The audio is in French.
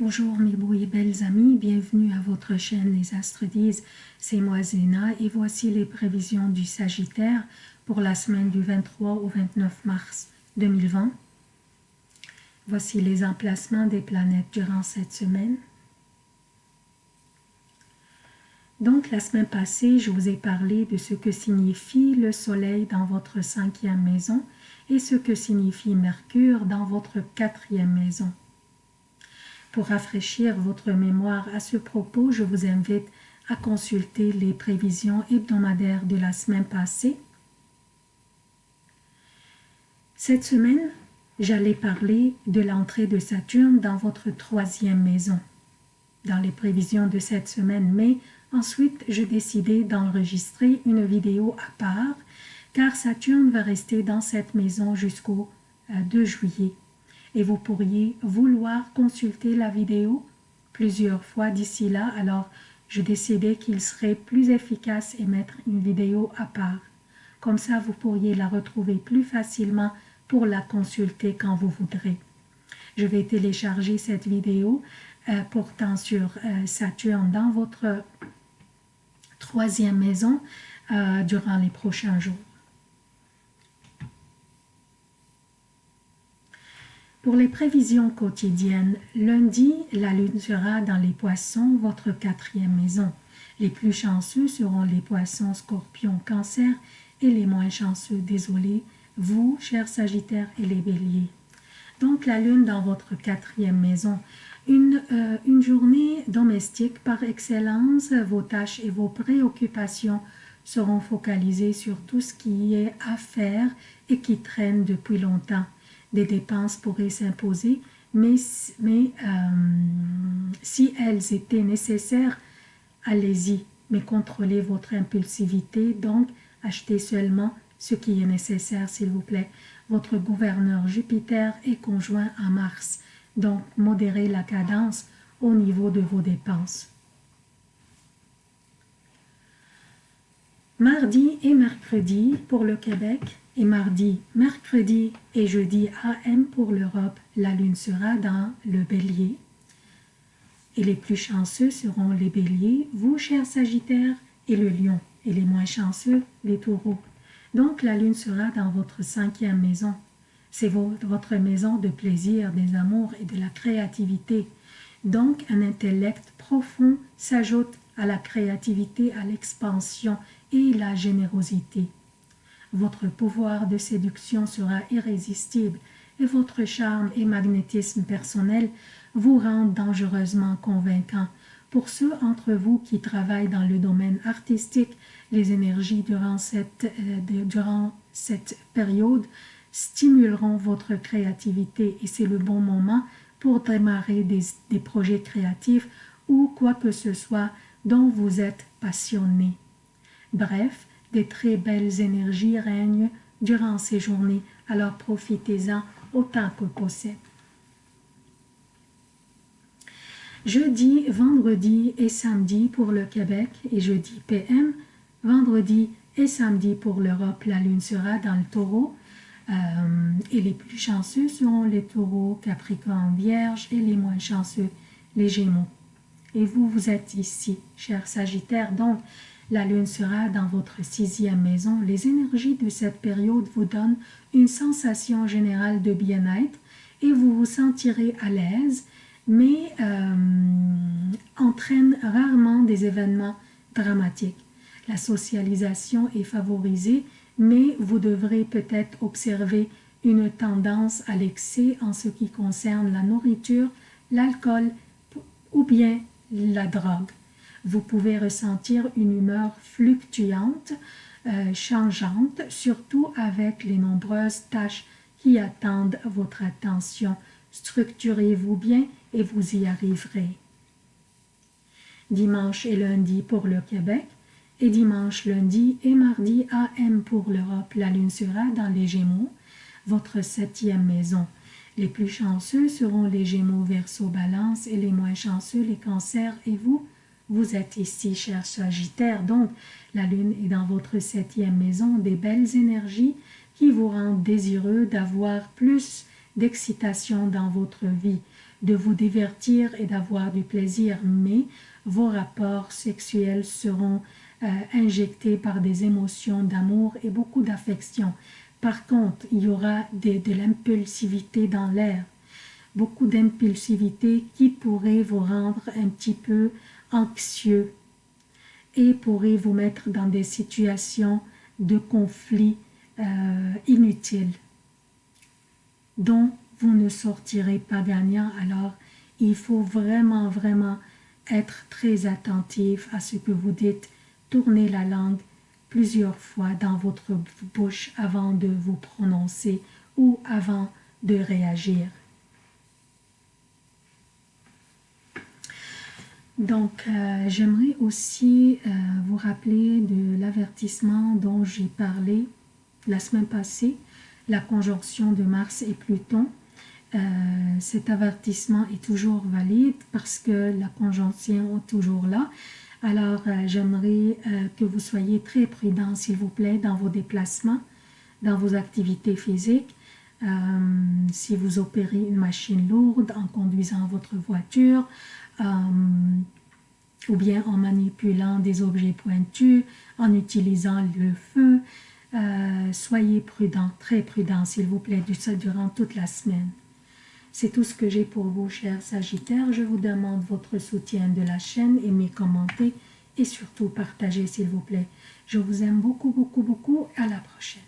Bonjour mes beaux et belles amis, bienvenue à votre chaîne Les Astres disent, c'est moi Zéna et voici les prévisions du Sagittaire pour la semaine du 23 au 29 mars 2020. Voici les emplacements des planètes durant cette semaine. Donc la semaine passée, je vous ai parlé de ce que signifie le soleil dans votre cinquième maison et ce que signifie Mercure dans votre quatrième maison. Pour rafraîchir votre mémoire à ce propos, je vous invite à consulter les prévisions hebdomadaires de la semaine passée. Cette semaine, j'allais parler de l'entrée de Saturne dans votre troisième maison, dans les prévisions de cette semaine, mais ensuite j'ai décidé d'enregistrer une vidéo à part, car Saturne va rester dans cette maison jusqu'au 2 euh, juillet et vous pourriez vouloir consulter la vidéo plusieurs fois d'ici là, alors je décidais qu'il serait plus efficace et mettre une vidéo à part. Comme ça, vous pourriez la retrouver plus facilement pour la consulter quand vous voudrez. Je vais télécharger cette vidéo euh, portant sur euh, Saturne dans votre troisième maison euh, durant les prochains jours. Pour les prévisions quotidiennes, lundi, la lune sera dans les poissons, votre quatrième maison. Les plus chanceux seront les poissons, scorpions, cancer et les moins chanceux, désolé, vous, chers sagittaires et les béliers. Donc la lune dans votre quatrième maison. Une, euh, une journée domestique par excellence, vos tâches et vos préoccupations seront focalisées sur tout ce qui est à faire et qui traîne depuis longtemps des dépenses pourraient s'imposer, mais, euh, si elles étaient nécessaires, allez-y, mais contrôlez votre impulsivité, donc achetez seulement ce qui est nécessaire, s'il vous plaît. Votre gouverneur Jupiter est conjoint à Mars, donc modérez la cadence au niveau de vos dépenses. Mardi et mercredi pour le Québec, et mardi, mercredi et jeudi AM pour l'Europe, la lune sera dans le bélier. Et les plus chanceux seront les béliers, vous, chers sagittaires, et le lion. Et les moins chanceux, les taureaux. Donc la lune sera dans votre cinquième maison. C'est votre maison de plaisir, des amours et de la créativité. Donc un intellect profond s'ajoute à la créativité, à l'expansion et la générosité. Votre pouvoir de séduction sera irrésistible et votre charme et magnétisme personnel vous rendent dangereusement convaincant. Pour ceux d'entre vous qui travaillent dans le domaine artistique, les énergies durant cette, euh, durant cette période stimuleront votre créativité et c'est le bon moment pour démarrer des, des projets créatifs ou quoi que ce soit dont vous êtes passionné. Bref, des très belles énergies règnent durant ces journées, alors profitez-en autant que possible. Jeudi, vendredi et samedi pour le Québec et jeudi PM, vendredi et samedi pour l'Europe, la lune sera dans le taureau euh, et les plus chanceux seront les taureaux, capricorne, vierge et les moins chanceux, les gémeaux. Et vous, vous êtes ici, cher Sagittaire, donc la lune sera dans votre sixième maison. Les énergies de cette période vous donnent une sensation générale de bien-être et vous vous sentirez à l'aise, mais euh, entraîne rarement des événements dramatiques. La socialisation est favorisée, mais vous devrez peut-être observer une tendance à l'excès en ce qui concerne la nourriture, l'alcool ou bien la drogue vous pouvez ressentir une humeur fluctuante, euh, changeante, surtout avec les nombreuses tâches qui attendent votre attention. Structurez-vous bien et vous y arriverez. Dimanche et lundi pour le Québec et dimanche, lundi et mardi AM pour l'Europe. La lune sera dans les Gémeaux, votre septième maison. Les plus chanceux seront les Gémeaux, Verseau, Balance et les moins chanceux les Cancers et vous, vous êtes ici, cher Sagittaire, donc la Lune est dans votre septième maison, des belles énergies qui vous rendent désireux d'avoir plus d'excitation dans votre vie. de vous divertir et d'avoir du plaisir, mais vos rapports sexuels seront euh, injectés par des émotions d'amour et beaucoup d'affection. Par contre, il y aura de l'impulsivité dans l'air, beaucoup d'impulsivité qui pourrait vous rendre un petit peu anxieux et pourrait vous mettre dans des situations de conflit euh, inutiles dont vous ne sortirez pas gagnant. Alors, il faut vraiment, vraiment être très attentif à ce que vous dites. Tournez la langue plusieurs fois dans votre bouche avant de vous prononcer ou avant de réagir. Donc, euh, j'aimerais aussi euh, vous rappeler de l'avertissement dont j'ai parlé la semaine passée, la conjonction de Mars et Pluton. Euh, cet avertissement est toujours valide parce que la conjonction est toujours là. Alors, j'aimerais que vous soyez très prudent, s'il vous plaît, dans vos déplacements, dans vos activités physiques. Si vous opérez une machine lourde en conduisant votre voiture, euh, ou bien en manipulant des objets pointus, en utilisant le feu. Euh, soyez prudent, très prudent s'il vous plaît, durant toute la semaine. C'est tout ce que j'ai pour vous, chers Sagittaires. Je vous demande votre soutien de la chaîne, aimez, commentez et surtout partagez, s'il vous plaît. Je vous aime beaucoup, beaucoup, beaucoup. À la prochaine.